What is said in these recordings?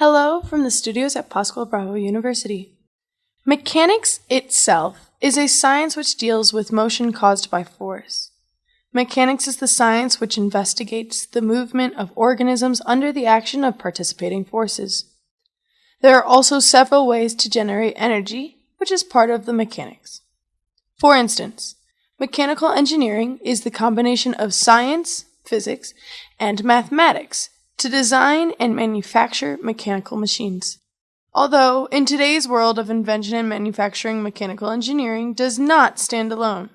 Hello from the studios at Pascual Bravo University. Mechanics itself is a science which deals with motion caused by force. Mechanics is the science which investigates the movement of organisms under the action of participating forces. There are also several ways to generate energy, which is part of the mechanics. For instance, mechanical engineering is the combination of science, physics, and mathematics to design and manufacture mechanical machines. Although, in today's world of invention and manufacturing, mechanical engineering does not stand alone.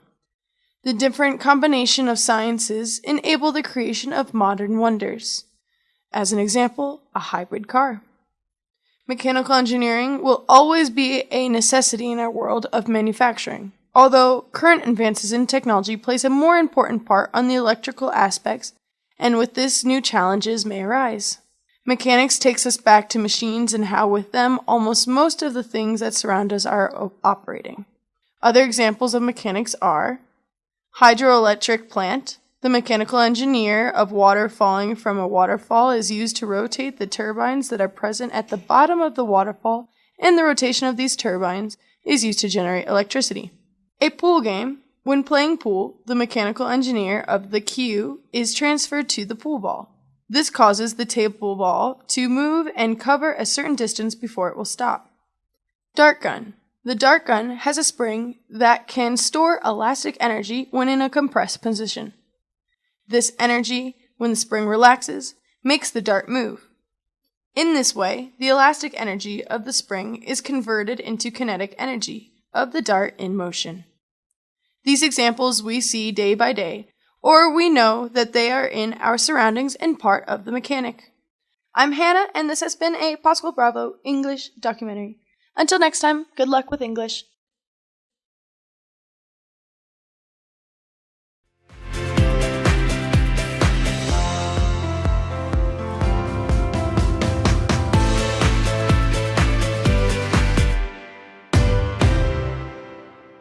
The different combination of sciences enable the creation of modern wonders. As an example, a hybrid car. Mechanical engineering will always be a necessity in our world of manufacturing, although current advances in technology place a more important part on the electrical aspects and with this new challenges may arise. Mechanics takes us back to machines and how with them almost most of the things that surround us are operating. Other examples of mechanics are hydroelectric plant. The mechanical engineer of water falling from a waterfall is used to rotate the turbines that are present at the bottom of the waterfall, and the rotation of these turbines is used to generate electricity. A pool game when playing pool, the mechanical engineer of the cue is transferred to the pool ball. This causes the table ball to move and cover a certain distance before it will stop. Dart gun. The dart gun has a spring that can store elastic energy when in a compressed position. This energy, when the spring relaxes, makes the dart move. In this way, the elastic energy of the spring is converted into kinetic energy of the dart in motion. These examples we see day by day, or we know that they are in our surroundings and part of the mechanic. I'm Hannah, and this has been a Pascual Bravo English documentary. Until next time, good luck with English.